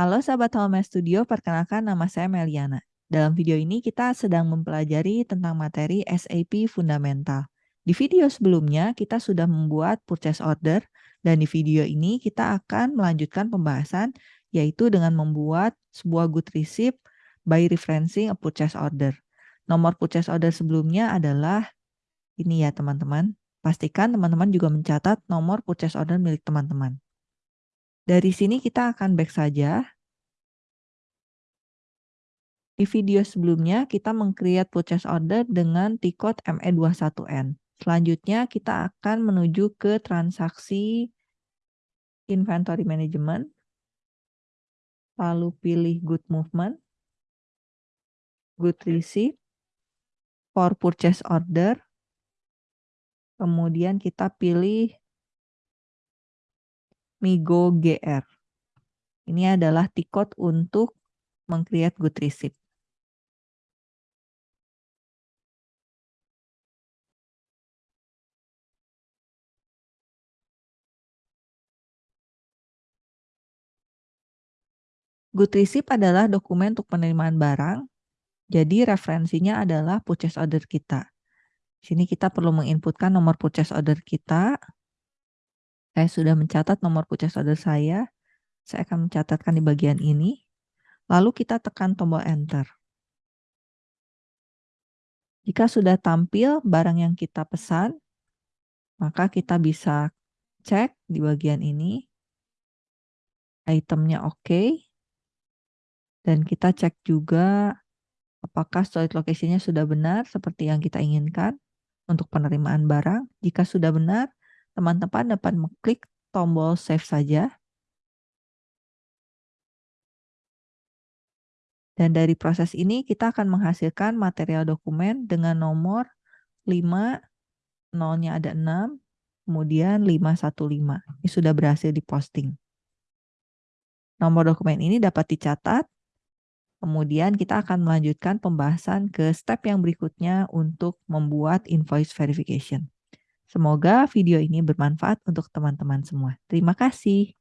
Halo sahabat Home Studio, perkenalkan nama saya Meliana. Dalam video ini kita sedang mempelajari tentang materi SAP Fundamental. Di video sebelumnya kita sudah membuat purchase order dan di video ini kita akan melanjutkan pembahasan yaitu dengan membuat sebuah good receipt by referencing a purchase order. Nomor purchase order sebelumnya adalah ini ya teman-teman. Pastikan teman-teman juga mencatat nomor purchase order milik teman-teman. Dari sini kita akan back saja. Di video sebelumnya kita meng-create purchase order dengan T-code ME21N. Selanjutnya kita akan menuju ke transaksi inventory management. Lalu pilih good movement, good receipt, for purchase order. Kemudian kita pilih Migo GR. Ini adalah tikot untuk meng-create good receipt. Good receipt adalah dokumen untuk penerimaan barang. Jadi referensinya adalah purchase order kita. Di sini kita perlu menginputkan nomor purchase order kita. Saya sudah mencatat nomor purchase order saya. Saya akan mencatatkan di bagian ini. Lalu kita tekan tombol enter. Jika sudah tampil barang yang kita pesan, maka kita bisa cek di bagian ini. Itemnya oke. Okay. Dan kita cek juga apakah storage location-nya sudah benar seperti yang kita inginkan untuk penerimaan barang. Jika sudah benar, teman-teman dapat mengklik tombol save saja. Dan dari proses ini kita akan menghasilkan material dokumen dengan nomor 5, nolnya ada 6, kemudian 515. Ini sudah berhasil diposting. Nomor dokumen ini dapat dicatat, kemudian kita akan melanjutkan pembahasan ke step yang berikutnya untuk membuat invoice verification. Semoga video ini bermanfaat untuk teman-teman semua. Terima kasih.